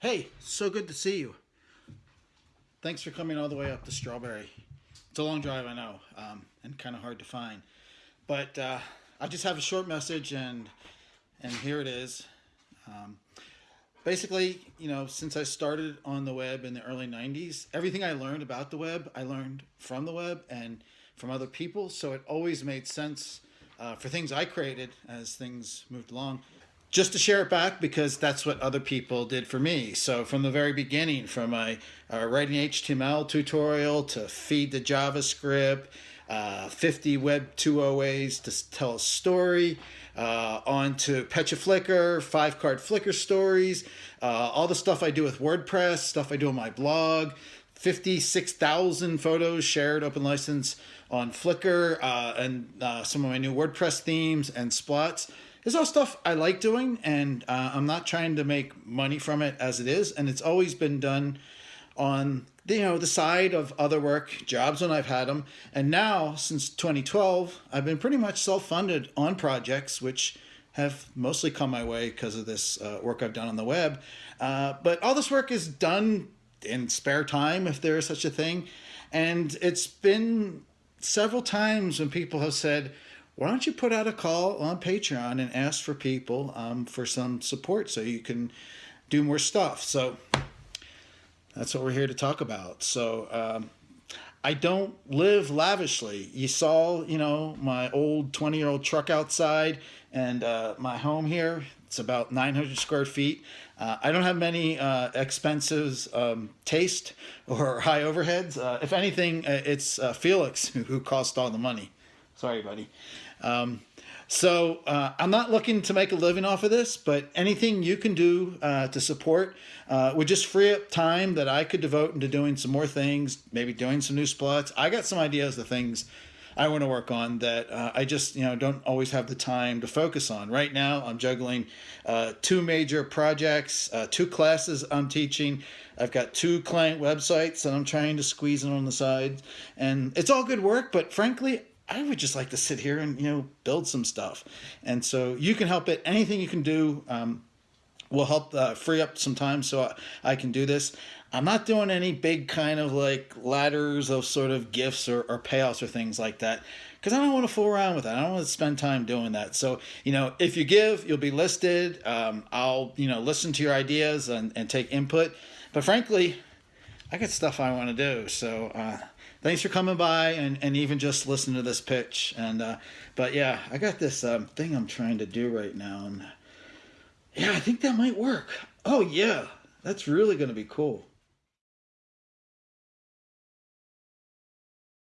Hey, so good to see you. Thanks for coming all the way up to Strawberry. It's a long drive, I know, um, and kind of hard to find. But uh, I just have a short message, and and here it is. Um, basically, you know, since I started on the web in the early '90s, everything I learned about the web, I learned from the web and from other people. So it always made sense uh, for things I created as things moved along just to share it back because that's what other people did for me. So from the very beginning, from my uh, writing HTML tutorial to feed the JavaScript, uh, 50 Web 2.0 ways to tell a story, uh, on to PechaFlickr, five card Flickr stories, uh, all the stuff I do with WordPress, stuff I do on my blog, 56,000 photos shared open license on Flickr, uh, and uh, some of my new WordPress themes and splots it's all stuff I like doing, and uh, I'm not trying to make money from it as it is. And it's always been done on the, you know the side of other work jobs when I've had them. And now since 2012, I've been pretty much self-funded on projects, which have mostly come my way because of this uh, work I've done on the web. Uh, but all this work is done in spare time, if there is such a thing. And it's been several times when people have said, why don't you put out a call on Patreon and ask for people um, for some support so you can do more stuff. So that's what we're here to talk about. So um, I don't live lavishly. You saw, you know, my old 20 year old truck outside and uh, my home here. It's about 900 square feet. Uh, I don't have many uh, expenses, um, taste or high overheads. Uh, if anything, uh, it's uh, Felix who cost all the money. Sorry, buddy. Um, so uh, I'm not looking to make a living off of this, but anything you can do uh, to support uh, would just free up time that I could devote into doing some more things, maybe doing some new splots. I got some ideas of things I want to work on that uh, I just you know don't always have the time to focus on. Right now, I'm juggling uh, two major projects, uh, two classes I'm teaching. I've got two client websites that I'm trying to squeeze in on the side, and it's all good work. But frankly, I would just like to sit here and you know build some stuff, and so you can help it. Anything you can do um, will help uh, free up some time so I, I, can do this. I'm not doing any big kind of like ladders of sort of gifts or, or payouts or things like that because I don't want to fool around with that. I don't want to spend time doing that. So, you know, if you give, you'll be listed. Um, I'll, you know, listen to your ideas and, and take input. But frankly, I got stuff I want to do. So, uh, thanks for coming by and, and even just listening to this pitch. And uh, but yeah, I got this um, thing I'm trying to do right now, and yeah, I think that might work. Oh yeah, that's really gonna be cool.